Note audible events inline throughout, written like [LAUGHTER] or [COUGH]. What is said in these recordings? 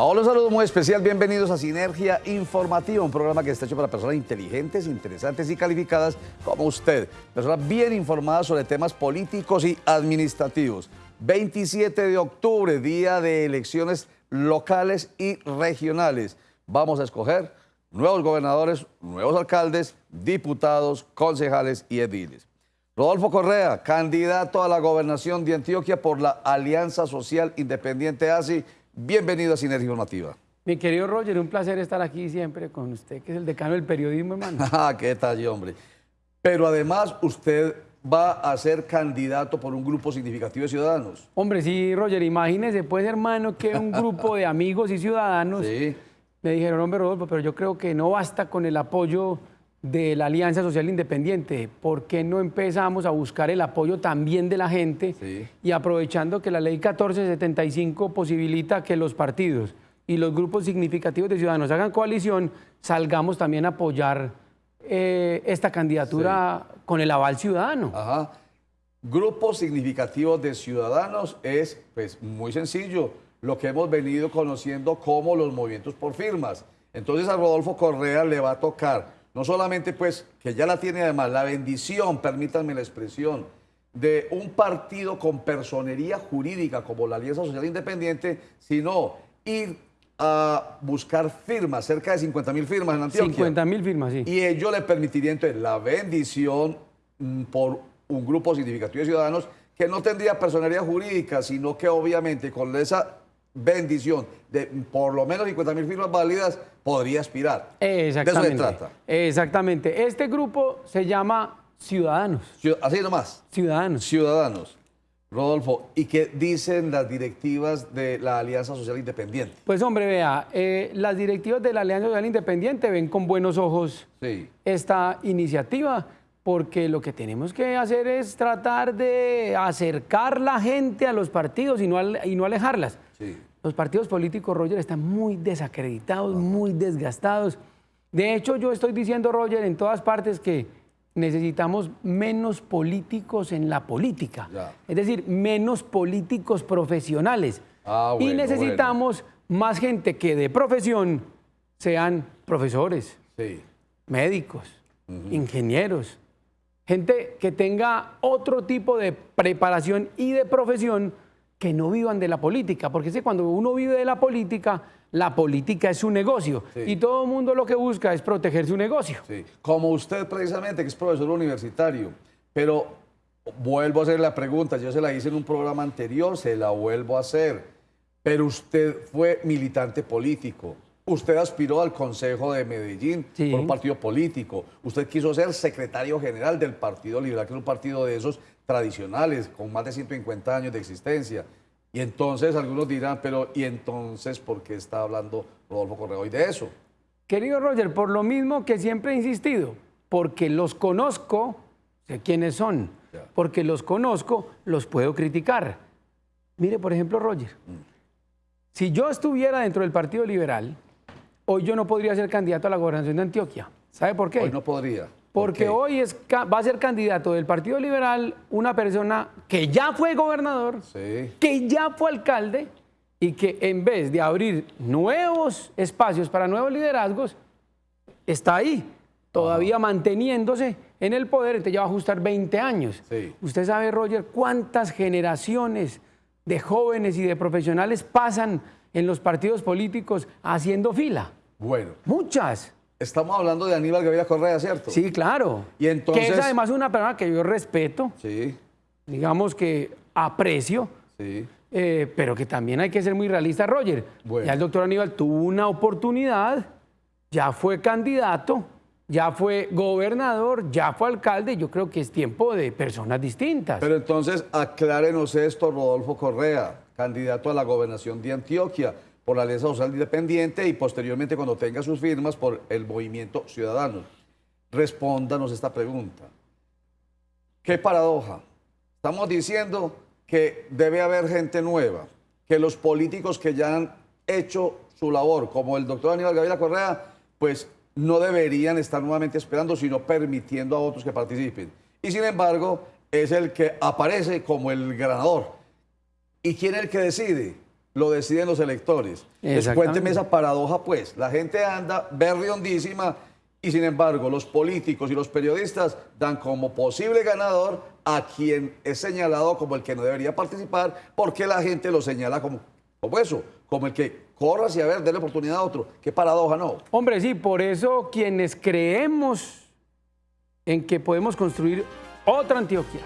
Hola, hola, un muy especial. Bienvenidos a Sinergia Informativa, un programa que está hecho para personas inteligentes, interesantes y calificadas como usted. Personas bien informadas sobre temas políticos y administrativos. 27 de octubre, día de elecciones locales y regionales. Vamos a escoger nuevos gobernadores, nuevos alcaldes, diputados, concejales y ediles. Rodolfo Correa, candidato a la gobernación de Antioquia por la Alianza Social Independiente ASI. Bienvenido a Sinergia Informativa. Mi querido Roger, un placer estar aquí siempre con usted, que es el decano del periodismo, hermano. [LAUGHS] Ah, qué tal, hombre. Pero además usted va a ser candidato por un grupo significativo de ciudadanos. Hombre, sí, Roger, imagínese, pues, hermano, que un grupo de amigos y ciudadanos me dijeron, hombre, Rodolfo, pero yo creo que no basta con el apoyo de la Alianza Social Independiente, ¿por qué no empezamos a buscar el apoyo también de la gente y aprovechando que la ley 1475 posibilita que los partidos y los grupos significativos de ciudadanos hagan coalición, salgamos también a apoyar eh, esta candidatura con el aval ciudadano? Ajá. Grupos significativos de ciudadanos es pues muy sencillo, lo que hemos venido conociendo como los movimientos por firmas. Entonces a Rodolfo Correa le va a tocar no solamente pues que ya la tiene además la bendición, permítanme la expresión, de un partido con personería jurídica como la Alianza Social Independiente, sino ir a buscar firmas, cerca de 50 mil firmas en Antioquia. 50 mil firmas, sí. Y ello le permitiría entonces la bendición mm, por un grupo significativo de ciudadanos que no tendría personería jurídica, sino que obviamente con esa bendición de por lo menos 50 mil firmas válidas, podría aspirar. Exactamente. De eso se trata. Exactamente. Este grupo se llama Ciudadanos. Así nomás. Ciudadanos. Ciudadanos. Rodolfo, ¿y qué dicen las directivas de la Alianza Social Independiente? Pues hombre, vea, eh, las directivas de la Alianza Social Independiente ven con buenos ojos esta iniciativa porque lo que tenemos que hacer es tratar de acercar la gente a los partidos y no, y no alejarlas. Sí. Los partidos políticos, Roger, están muy desacreditados, muy desgastados. De hecho, yo estoy diciendo, Roger, en todas partes que necesitamos menos políticos en la política. Es decir, menos políticos profesionales. Ah, y necesitamos más gente que de profesión sean profesores, médicos, ingenieros, gente que tenga otro tipo de preparación y de profesión que no vivan de la política, porque si cuando uno vive de la política, la política es su negocio y todo el mundo lo que busca es proteger su negocio. Como usted precisamente, que es profesor universitario, pero vuelvo a hacer la pregunta, yo se la hice en un programa anterior, se la vuelvo a hacer, pero usted fue militante político. Usted aspiró al Consejo de Medellín por un partido político. Usted quiso ser secretario general del Partido Liberal, que es un partido de esos tradicionales, con más de 150 años de existencia. Y entonces algunos dirán, pero ¿y entonces por qué está hablando Rodolfo Correa hoy de eso? Querido Roger, por lo mismo que siempre he insistido, porque los conozco, sé quiénes son, porque los conozco, los puedo criticar. Mire, por ejemplo, Roger, mm. si yo estuviera dentro del Partido Liberal, hoy yo no podría ser candidato a la gobernación de Antioquia. ¿Sabe por qué? Hoy no podría. Porque hoy es, va a ser candidato del Partido Liberal una persona que ya fue gobernador, que ya fue alcalde y que en vez de abrir nuevos espacios para nuevos liderazgos, está ahí, todavía manteniéndose en el poder, entonces ya va a ajustar 20 años. Usted sabe, Roger, cuántas generaciones de jóvenes y de profesionales pasan en los partidos políticos haciendo fila. Bueno. Muchas. Estamos hablando de Aníbal Gaviria Correa, ¿cierto? Sí, claro. Y entonces... Que es además una persona que yo respeto. Sí. Digamos que aprecio. Sí. Eh, pero que también hay que ser muy realista, Roger. Ya el doctor Aníbal tuvo una oportunidad, ya fue candidato, ya fue gobernador, ya fue alcalde. Yo creo que es tiempo de personas distintas. Pero entonces aclárenos esto, Rodolfo Correa, candidato a la gobernación de Antioquia por la Alianza Social Independiente y posteriormente cuando tenga sus firmas por el Movimiento Ciudadano. Respóndanos esta pregunta. ¿Qué paradoja? Estamos diciendo que debe haber gente nueva, que los políticos que ya han hecho su labor, como el doctor Aníbal Gabriela Correa, pues no deberían estar nuevamente esperando, sino permitiendo a otros que participen. Y sin embargo, es el que aparece como el ganador. ¿Y quién es el que decide? Lo deciden los electores. cuénteme esa paradoja, pues. La gente anda berriondísima y sin embargo los políticos y los periodistas dan como posible ganador a quien es señalado como el que no debería participar porque la gente lo señala como, como eso, como el que corra hacia ver, déle oportunidad a otro. Qué paradoja, ¿no? Hombre, sí, por eso quienes creemos en que podemos construir otra Antioquia,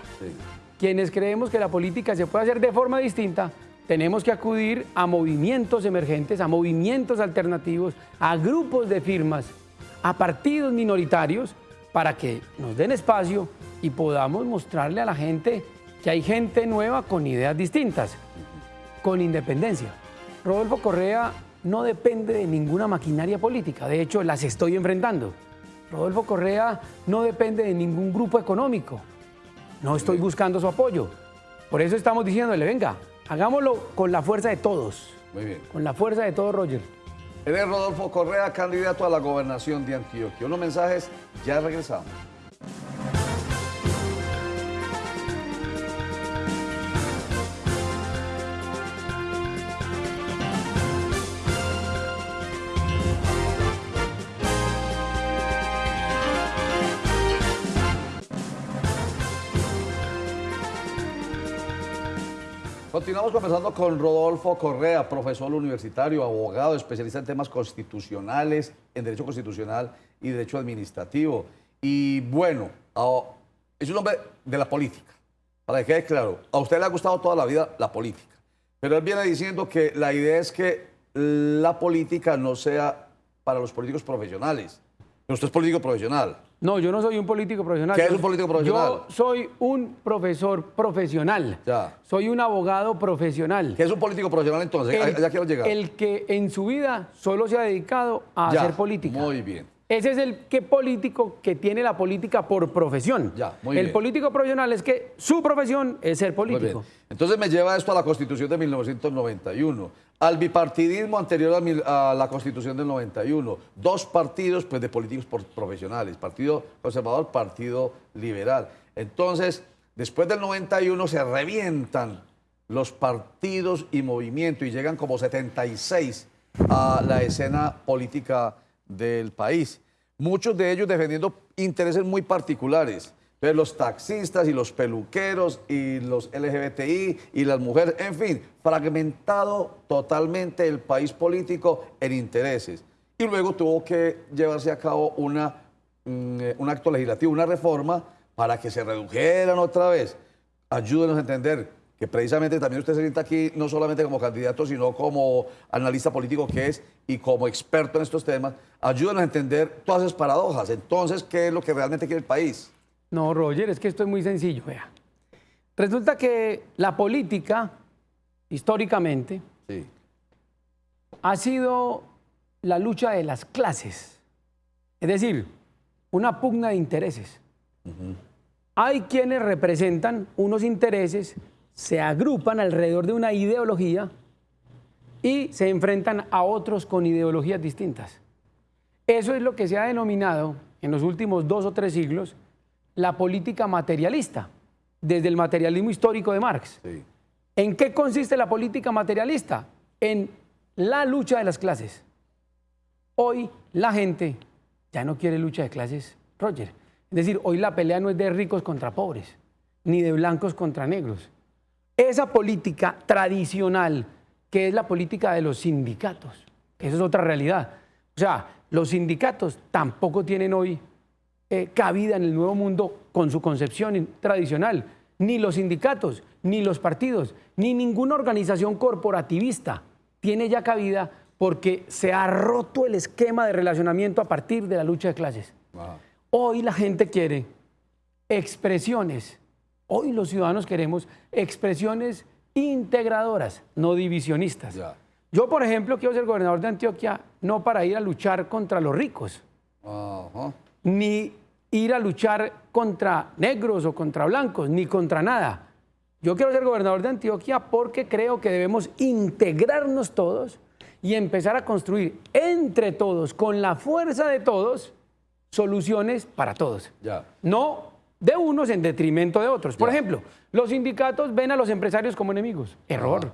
quienes creemos que la política se puede hacer de forma distinta, tenemos que acudir a movimientos emergentes, a movimientos alternativos, a grupos de firmas, a partidos minoritarios, para que nos den espacio y podamos mostrarle a la gente que hay gente nueva con ideas distintas, con independencia. Rodolfo Correa no depende de ninguna maquinaria política, de hecho las estoy enfrentando. Rodolfo Correa no depende de ningún grupo económico, no estoy buscando su apoyo. Por eso estamos diciéndole, venga, hagámoslo con la fuerza de todos. Muy bien. Con la fuerza de todos, Roger. Eres Rodolfo Correa, candidato a la gobernación de Antioquia. Unos mensajes, ya regresamos. Continuamos conversando con Rodolfo Correa, profesor universitario, abogado, especialista en temas constitucionales, en derecho constitucional y derecho administrativo. Y bueno, es un hombre de la política. Para que quede claro, a usted le ha gustado toda la vida la política, pero él viene diciendo que la idea es que la política no sea para los políticos profesionales. Pero usted es político profesional. No, yo no soy un político profesional. ¿Qué es un político profesional? Yo soy un profesor profesional. Ya. Soy un abogado profesional. ¿Qué es un político profesional entonces? ya quiero llegar. El que en su vida solo se ha dedicado a hacer política. Muy bien. Ese es el que político que tiene la política por profesión. Ya, muy el político profesional es que su profesión es ser político. Entonces me lleva esto a la Constitución de 1991, al bipartidismo anterior a, la Constitución del 91, dos partidos pues, de políticos profesionales, Partido Conservador, Partido Liberal. Entonces, después del 91 se revientan los partidos y movimientos y llegan como 76 a la escena política del país. Muchos de ellos defendiendo intereses muy particulares. Los taxistas y los peluqueros y los LGBTI y las mujeres, en fin, fragmentado totalmente el país político en intereses. Y luego tuvo que llevarse a cabo una, mm, un acto legislativo, una reforma para que se redujeran otra vez. Ayúdenos a entender que precisamente también usted se sienta aquí no solamente como candidato, sino como analista político que es y como experto en estos temas, ayúdanos a entender todas esas paradojas. Entonces, ¿qué es lo que realmente quiere el país? No, Roger, es que esto es muy sencillo. Vea. Resulta que la política, históricamente, ha sido la lucha de las clases. Es decir, una pugna de intereses. Hay quienes representan unos intereses se agrupan alrededor de una ideología y se enfrentan a otros con ideologías distintas. Eso es lo que se ha denominado en los últimos dos o tres siglos la política materialista, desde el materialismo histórico de Marx. ¿En qué consiste la política materialista? En la lucha de las clases. Hoy la gente ya no quiere lucha de clases, Roger. Es decir, hoy la pelea no es de ricos contra pobres, ni de blancos contra negros esa política tradicional, que es la política de los sindicatos. Esa es otra realidad. O sea, los sindicatos tampoco tienen hoy eh, cabida en el nuevo mundo con su concepción tradicional. Ni los sindicatos, ni los partidos, ni ninguna organización corporativista tiene ya cabida porque se ha roto el esquema de relacionamiento a partir de la lucha de clases. Hoy la gente quiere expresiones Hoy los ciudadanos queremos expresiones integradoras, no divisionistas. Yo, por ejemplo, quiero ser gobernador de Antioquia no para ir a luchar contra los ricos, ni ir a luchar contra negros o contra blancos, ni contra nada. Yo quiero ser gobernador de Antioquia porque creo que debemos integrarnos todos y empezar a construir entre todos, con la fuerza de todos, soluciones para todos. No de unos en detrimento de otros. Por ejemplo, los sindicatos ven a los empresarios como enemigos. Error.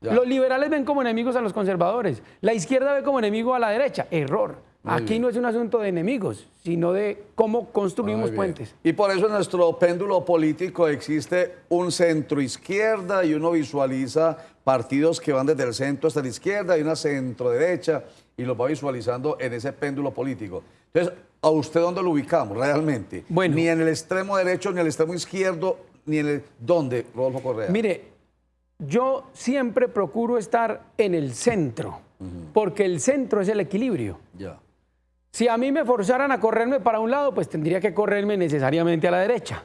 Los liberales ven como enemigos a los conservadores. La izquierda ve como enemigo a la derecha. Error. Aquí no es un asunto de enemigos, sino de cómo construimos puentes. Y por eso en nuestro péndulo político existe un centro izquierda y uno visualiza partidos que van desde el centro hasta la izquierda y una centro derecha y los va visualizando en ese péndulo político. Entonces, ¿a usted dónde lo ubicamos realmente? Bueno, ni en el extremo derecho, ni en el extremo izquierdo, ni en el... ¿Dónde, Rodolfo Correa? Mire, yo siempre procuro estar en el centro, porque el centro es el equilibrio. Ya. Si a mí me forzaran a correrme para un lado, pues tendría que correrme necesariamente a la derecha.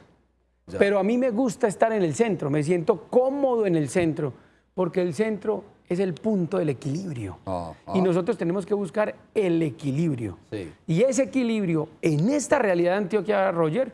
Pero a mí me gusta estar en el centro, me siento cómodo en el centro, porque el centro es el punto del equilibrio. Ah, y ah. nosotros tenemos que buscar el equilibrio. Y ese equilibrio en esta realidad de Antioquia, Roger,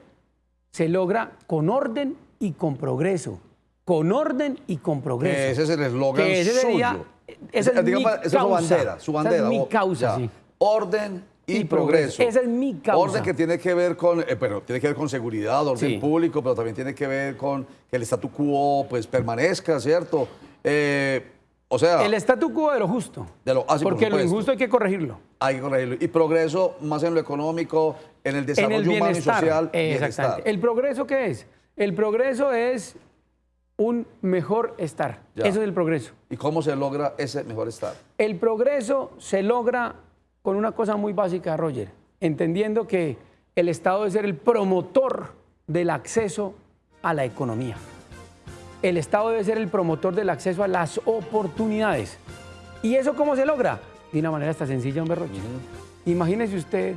se logra con orden y con progreso. Con orden y con progreso. ese es el eslogan suyo. Esa es, mi causa. su bandera, su bandera. Esa es mi causa, sí. Orden y, progreso. Esa es mi causa. Orden que tiene que ver con, eh, tiene que ver con seguridad, orden público, pero también tiene que ver con que el statu quo pues permanezca, ¿cierto? Eh, o sea... El statu quo de lo justo. De lo, ah, porque lo injusto hay que corregirlo. Hay que corregirlo. Y progreso más en lo económico, en el desarrollo humano y social. Exactamente. ¿El progreso qué es? El progreso es un mejor estar. Eso es el progreso. ¿Y cómo se logra ese mejor estar? El progreso se logra con una cosa muy básica, Roger, entendiendo que el Estado debe ser el promotor del acceso a la economía. El Estado debe ser el promotor del acceso a las oportunidades. ¿Y eso cómo se logra? De una manera hasta sencilla, hombre Roger. Imagínese usted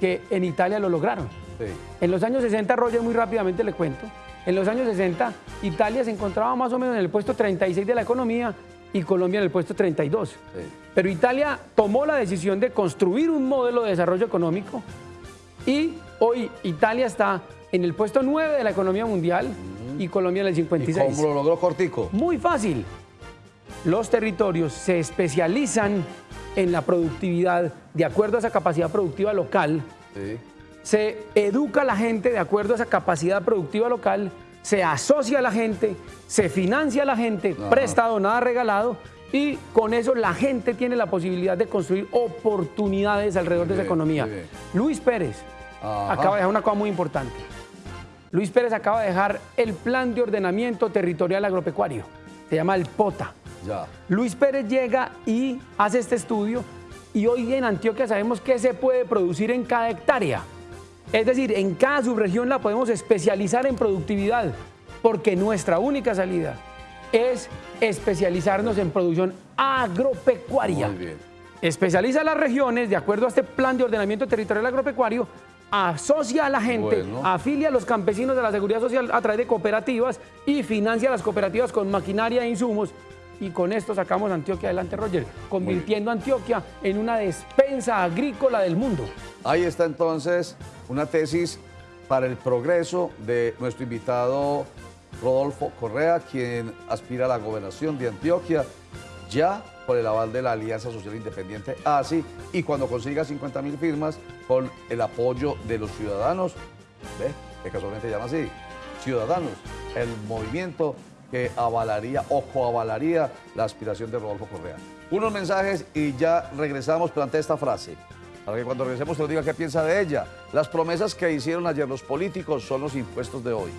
que en Italia lo lograron. En los años 60, Roger, muy rápidamente le cuento, en los años 60 Italia se encontraba más o menos en el puesto 36 de la economía y Colombia en el puesto 32. Pero Italia tomó la decisión de construir un modelo de desarrollo económico y hoy Italia está en el puesto 9 de la economía mundial y Colombia en el 56. ¿Y cómo lo logró Cortico? Muy fácil. Los territorios se especializan en la productividad de acuerdo a esa capacidad productiva local. Se educa a la gente de acuerdo a esa capacidad productiva local se asocia a la gente, se financia a la gente, prestado, nada regalado, y con eso la gente tiene la posibilidad de construir oportunidades alrededor de esa economía. Luis Pérez acaba de dejar una cosa muy importante. Luis Pérez acaba de dejar el plan de ordenamiento territorial agropecuario. Se llama el POTA. Luis Pérez llega y hace este estudio y hoy en Antioquia sabemos qué se puede producir en cada hectárea. Es decir, en cada subregión la podemos especializar en productividad, porque nuestra única salida es especializarnos en producción agropecuaria. Muy bien. Especializa las regiones de acuerdo a este plan de ordenamiento territorial agropecuario, asocia a la gente, afilia a los campesinos de la seguridad social a través de cooperativas y financia a las cooperativas con maquinaria e insumos. Y con esto sacamos a Antioquia adelante, Roger, convirtiendo a Antioquia en una despensa agrícola del mundo. Ahí está entonces una tesis para el progreso de nuestro invitado Rodolfo Correa, quien aspira a la gobernación de Antioquia ya por el aval de la Alianza Social Independiente ASI y cuando consiga 50 mil firmas con el apoyo de los ciudadanos, ¿ve? que casualmente llama así, ciudadanos, el movimiento que avalaría o coavalaría la aspiración de Rodolfo Correa. Unos mensajes y ya regresamos ante esta frase para que cuando regresemos se lo diga qué piensa de ella. Las promesas que hicieron ayer los políticos son los impuestos de hoy.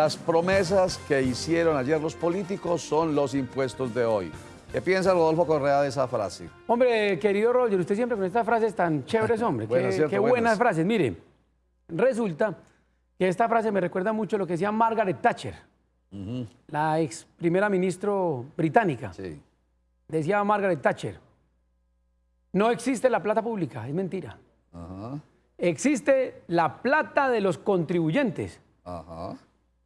Las promesas que hicieron ayer los políticos son los impuestos de hoy. ¿Qué piensa Rodolfo Correa de esa frase? Hombre, querido Roger, usted siempre con estas frases tan chéveres, [LAUGHS] hombre. qué, buenas. frases. Mire, resulta que esta frase me recuerda mucho lo que decía Margaret Thatcher, la ex primera ministra británica. Sí. Decía Margaret Thatcher, no existe la plata pública, es mentira. Existe la plata de los contribuyentes. Ajá.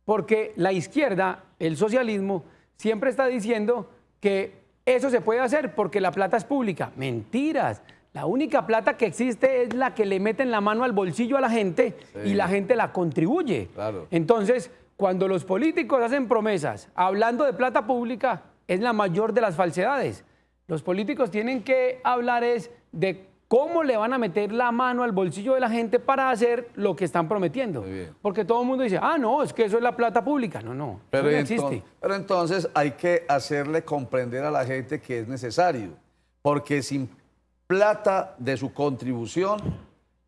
Porque la izquierda, el socialismo, siempre está diciendo que eso se puede hacer porque la plata es pública. Mentiras. La única plata que existe es la que le meten la mano al bolsillo a la gente y la gente la contribuye. Claro. Entonces, cuando los políticos hacen promesas hablando de plata pública, es la mayor de las falsedades. Los políticos tienen que hablar es de cómo le van a meter la mano al bolsillo de la gente para hacer lo que están prometiendo. Porque todo el mundo dice, ah, no, es que eso es la plata pública. No, no, pero no existe. Pero entonces hay que hacerle comprender a la gente que es necesario. Porque sin plata de su contribución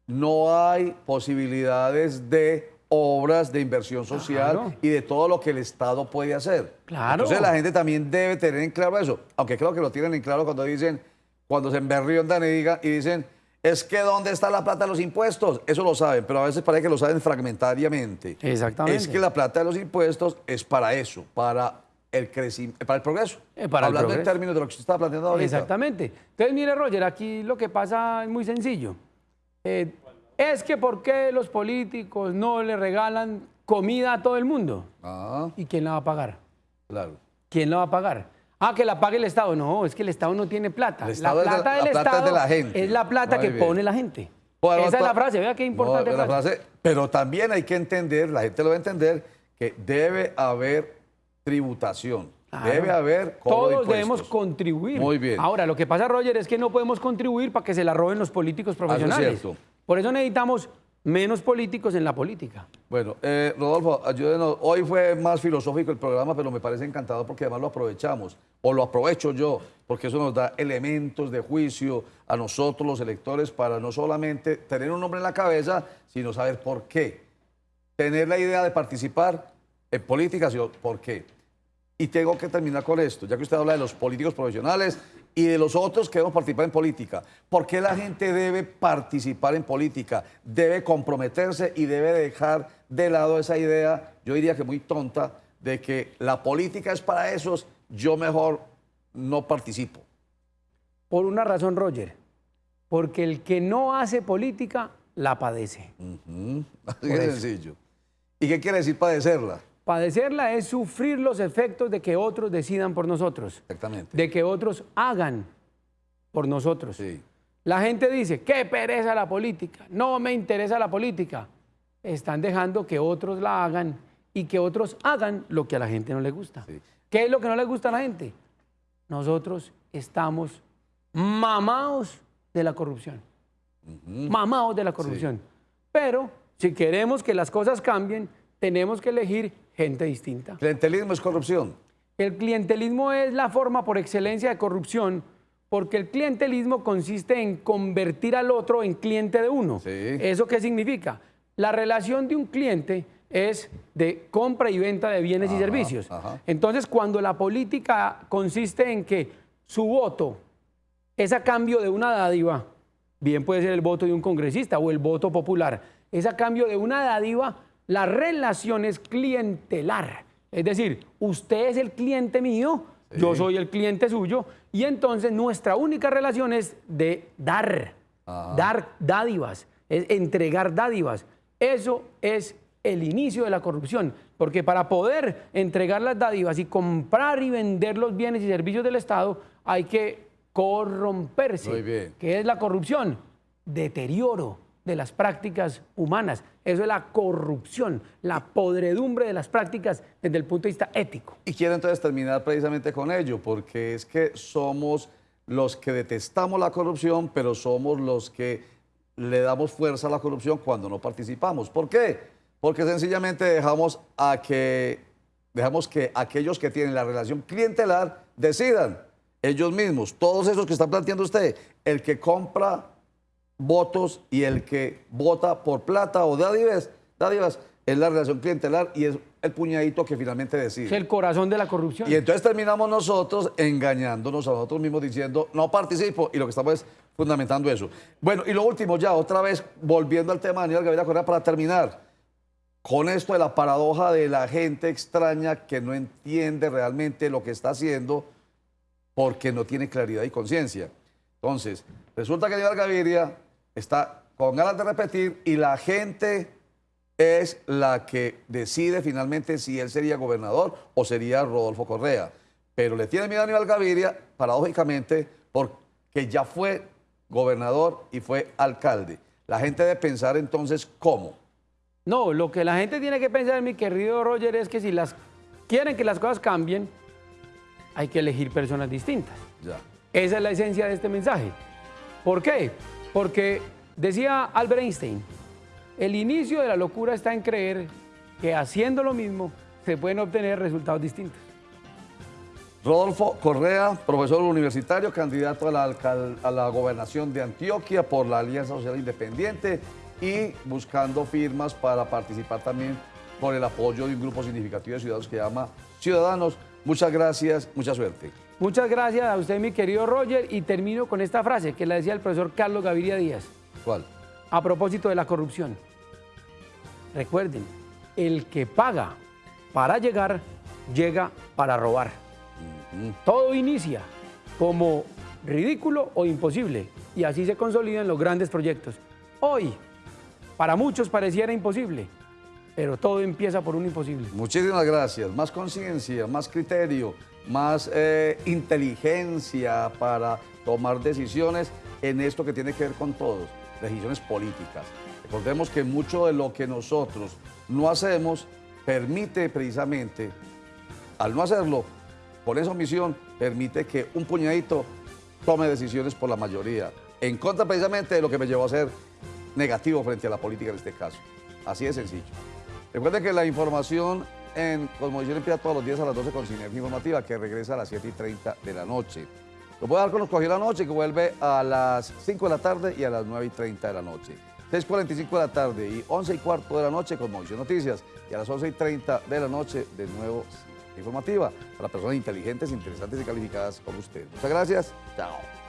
no hay posibilidades de obras de inversión social y de todo lo que el Estado puede hacer. Claro. Entonces la gente también debe tener en claro eso, aunque creo que lo tienen en claro cuando dicen, cuando se emberriondan y, y dicen, es que ¿dónde está la plata de los impuestos? Eso lo saben, pero a veces parece que lo saben fragmentariamente. Exactamente. Es que la plata de los impuestos es para eso, para el crecimiento, para el progreso. Eh, para Hablando en términos de lo que usted está planteando ahorita. Exactamente. Entonces, mire, Roger, aquí lo que pasa es muy sencillo. Eh, es que ¿por qué los políticos no le regalan comida a todo el mundo? Ah. ¿Y quién la va a pagar? Claro. ¿Quién la va a pagar? Ah, que la pague el Estado. No, es que el Estado no tiene plata. la plata del Estado es, de la gente. es la plata que pone la gente. Esa es la frase, vea qué importante. la frase, pero también hay que entender, la gente lo va a entender, que debe haber tributación. Debe haber Todos debemos contribuir. Muy bien. Ahora, lo que pasa, Roger, es que no podemos contribuir para que se la roben los políticos profesionales. es cierto. Por eso necesitamos menos políticos en la política. Bueno, eh, Rodolfo, ayúdenos. Hoy fue más filosófico el programa, pero me parece encantador porque además lo aprovechamos, o lo aprovecho yo, porque eso nos da elementos de juicio a nosotros los electores para no solamente tener un nombre en la cabeza, sino saber por qué. Tener la idea de participar en política, sino por qué. Y tengo que terminar con esto, ya que usted habla de los políticos profesionales y de los otros que debemos participar en política. ¿Por qué la gente debe participar en política? Debe comprometerse y debe dejar de lado esa idea, yo diría que muy tonta, de que la política es para esos, yo mejor no participo. Por una razón, Roger, porque el que no hace política la padece. [LAUGHS] Así de sencillo. ¿Y qué quiere decir padecerla? Padecerla es sufrir los efectos de que otros decidan por nosotros. Exactamente. De que otros hagan por nosotros. Sí. La gente dice, qué pereza la política, no me interesa la política. Están dejando que otros la hagan y que otros hagan lo que a la gente no le gusta. ¿Qué es lo que no le gusta a la gente? Nosotros estamos mamados de la corrupción. Mamados de la corrupción. Pero si queremos que las cosas cambien, tenemos que elegir gente distinta. ¿Clientelismo es corrupción? El clientelismo es la forma por excelencia de corrupción porque el clientelismo consiste en convertir al otro en cliente de uno. ¿Eso qué significa? La relación de un cliente es de compra y venta de bienes y servicios. Entonces, cuando la política consiste en que su voto es a cambio de una dádiva, bien puede ser el voto de un congresista o el voto popular, es a cambio de una dádiva, la relación es clientelar. Es decir, usted es el cliente mío, yo soy el cliente suyo, y entonces nuestra única relación es de dar, dar dádivas, es entregar dádivas. Eso es el inicio de la corrupción, porque para poder entregar las dádivas y comprar y vender los bienes y servicios del Estado hay que corromperse. Muy bien. ¿Qué es la corrupción? Deterioro de las prácticas humanas. Eso es la corrupción, la podredumbre de las prácticas desde el punto de vista ético. Y quiero entonces terminar precisamente con ello, porque es que somos los que detestamos la corrupción, pero somos los que le damos fuerza a la corrupción cuando no participamos. ¿Por qué? Porque sencillamente dejamos a que dejamos que aquellos que tienen la relación clientelar decidan ellos mismos, todos esos que están planteando usted, el que compra votos y el que vota por plata o dádivas, dádivas es la relación clientelar y es el puñadito que finalmente decide. Es el corazón de la corrupción. Y entonces terminamos nosotros engañándonos a nosotros mismos diciendo, no participo, y lo que estamos es fundamentando eso. Bueno, y lo último ya, otra vez, volviendo al tema de Daniel Gabriela Correa para terminar, con esto de la paradoja de la gente extraña que no entiende realmente lo que está haciendo porque no tiene claridad y conciencia. Entonces, resulta que Daniel Gaviria está con ganas de repetir y la gente es la que decide finalmente si él sería gobernador o sería Rodolfo Correa. Pero le tiene miedo a Aníbal Gaviria, paradójicamente, porque ya fue gobernador y fue alcalde. La gente debe pensar entonces cómo. No, lo que la gente tiene que pensar, mi querido Roger, es que si las quieren que las cosas cambien, hay que elegir personas distintas. Ya. Esa es la esencia de este mensaje. ¿Por qué? Porque decía Albert Einstein, el inicio de la locura está en creer que haciendo lo mismo se pueden obtener resultados distintos. Rodolfo Correa, profesor universitario, candidato a la, gobernación de Antioquia por la Alianza Social Independiente y buscando firmas para participar también por el apoyo de un grupo significativo de ciudadanos que llama Ciudadanos. Muchas gracias, mucha suerte. Muchas gracias a usted, mi querido Roger, y termino con esta frase que la decía el profesor Carlos Gaviria Díaz. ¿Cuál? A propósito de la corrupción. Recuerden, el que paga para llegar, llega para robar. Todo inicia como ridículo o imposible y así se consolidan los grandes proyectos. Hoy, para muchos pareciera imposible, pero todo empieza por un imposible. Muchísimas gracias. Más conciencia, más criterio, más eh, inteligencia para tomar decisiones en esto que tiene que ver con todos, decisiones políticas. Recordemos que mucho de lo que nosotros no hacemos permite precisamente, al no hacerlo, por esa omisión, permite que un puñadito tome decisiones por la mayoría, en contra precisamente de lo que me llevó a ser negativo frente a la política en este caso. Así de sencillo. Recuerden que la información en Cosmovisión empieza todos los días a las 12 con Sinergia Informativa, que regresa a las 7 y 30 de la noche. Lo puedo dar con los cogió la noche, que vuelve a las 5 de la tarde y a las 9 y 30 de la noche. 6.45 de la tarde y 11 y cuarto de la noche con Movisión Noticias y a las 11 y 30 de la noche de nuevo informativa para personas inteligentes, interesantes y calificadas como usted. Muchas gracias. Chao.